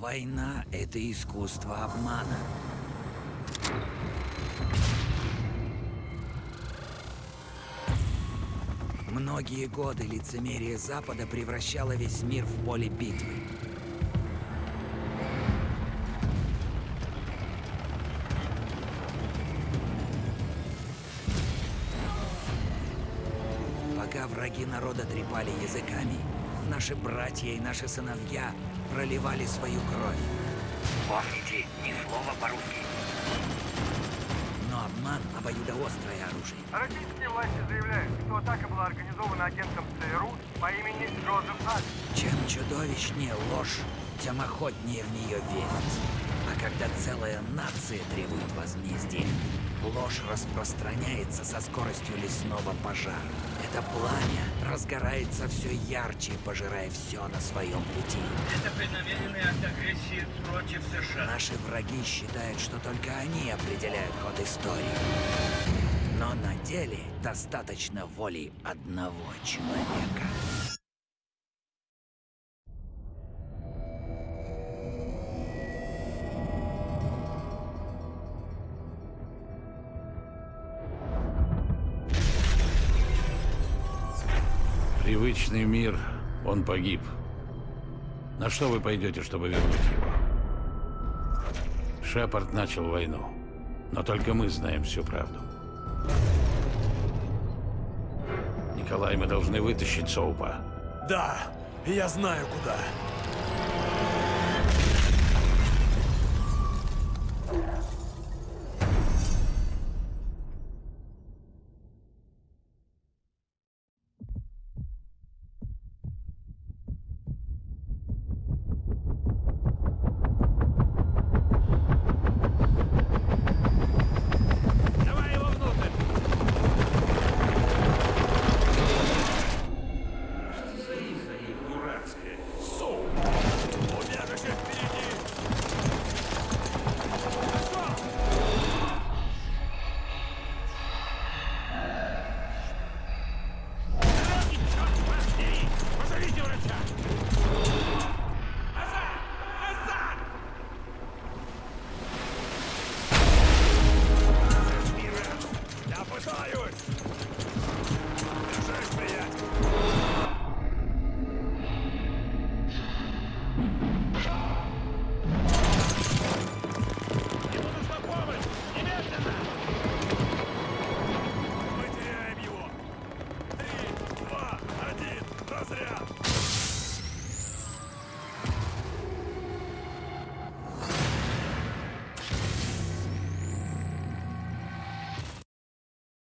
Война — это искусство обмана. Многие годы лицемерие Запада превращало весь мир в поле битвы. Пока враги народа трепали языками, наши братья и наши сыновья проливали свою кровь. Помните, ни слова по-русски. Но обман — обоюдоострое оружие. Российские власти заявляют, что атака была организована агентом ЦРУ по имени Джозеф Ад. Чем чудовищнее ложь, тем охотнее в нее верить. А когда целая нация требует возмездия, ложь распространяется со скоростью лесного пожара. Это пламя разгорается все ярче, пожирая все на своем пути. Это преднамеренный акт агрессии против США. Наши враги считают, что только они определяют ход истории. Но на деле достаточно воли одного человека. Привычный мир, он погиб. На что вы пойдете, чтобы вернуть его? Шепард начал войну. Но только мы знаем всю правду. Николай, мы должны вытащить Соупа. Да, я знаю куда.